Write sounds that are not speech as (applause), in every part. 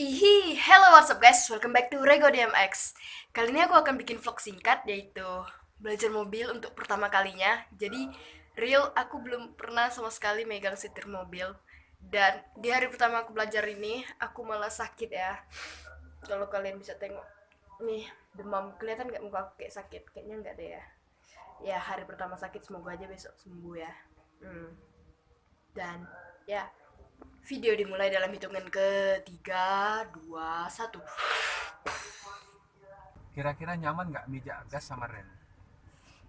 Ihi, hello what's up guys, welcome back to Rego DMX Kali ini aku akan bikin vlog singkat yaitu belajar mobil untuk pertama kalinya. Jadi real aku belum pernah sama sekali megang setir mobil. Dan di hari pertama aku belajar ini aku malah sakit ya. Kalau kalian bisa tengok Nih demam, kelihatan gak muka aku kayak sakit? Kayaknya enggak deh ya. Ya hari pertama sakit semoga aja besok sembuh ya. Hmm. Dan ya Video dimulai dalam hitungan ketiga, dua, satu. Kira-kira nyaman nggak meja gas sama rem?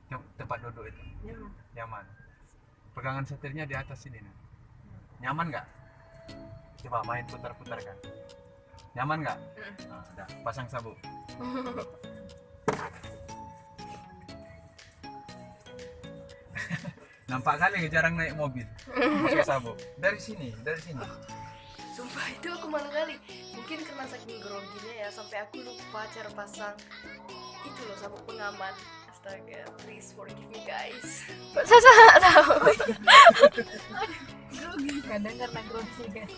Tem- Tempat duduk itu Nyaman. nyaman. Pegangan setirnya di atas ini nih. Nyaman nggak? Coba main putar-putar kan. Nyaman nggak? Mm. Nah, udah. Pasang sabuk. (laughs) Nampak kali jarang naik mobil. Pakai sabuk. Dari sini, dari sini. Sumpah itu aku malu kali. Mungkin karena saking groginya ya sampai aku lupa cara pasang itu loh sabuk pengaman. Astaga, please forgive me guys. (laughs) Saya nggak tahu? grogi kadang karena grogi kan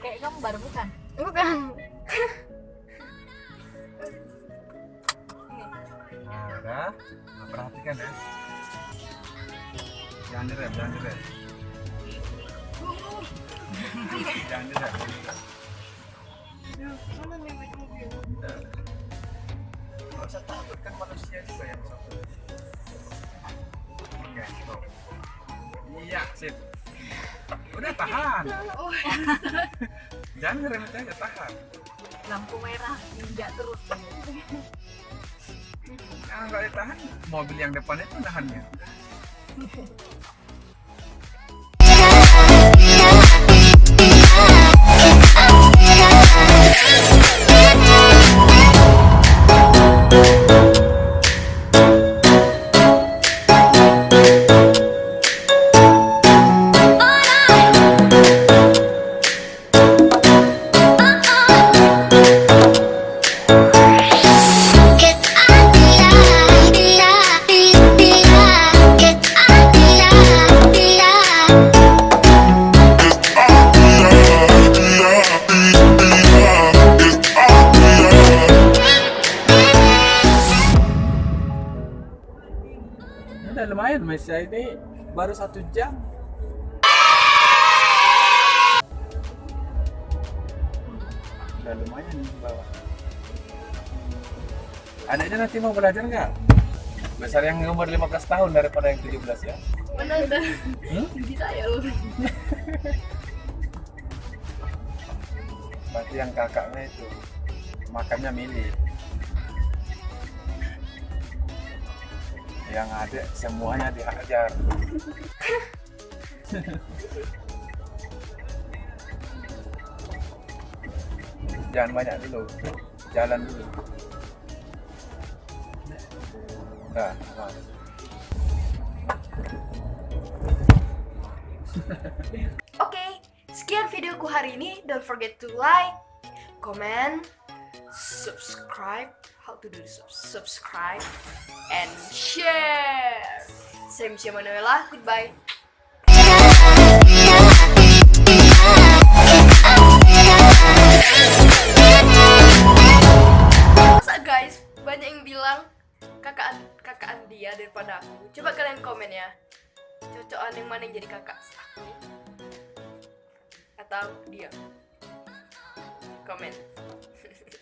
kayak kamu baru bukan Bukan. Nah. Nah, perhatikan ya. Jangan direm, jangan direm. jangan kan. Iya. Udah tahan. Jangan ngerem aja, tahan. lampu merah injak terus Nah, nggak ditahan, mobil yang depan itu nahannya. Lumayan, Malaysia ini baru satu jam. Udah lumayan nih bawa. Anaknya nanti mau belajar nggak? Besar yang umur 15 tahun daripada yang 17 ya. mana? Hmm? Bisa ya lu. Berarti yang kakaknya itu makannya milih. Yang ada semuanya dihajar. (laughs) Jangan banyak dulu, jalan dulu. Nah, nah. (laughs) Oke, sekian videoku hari ini. Don't forget to like, comment, subscribe. How to do this? Subscribe and share. Saya Misha Manuela. Goodbye. Kakak kakak dia daripada aku. Coba kalian komen ya. Cocokan yang mana yang jadi kakak? Aku atau dia? Komen. (laughs)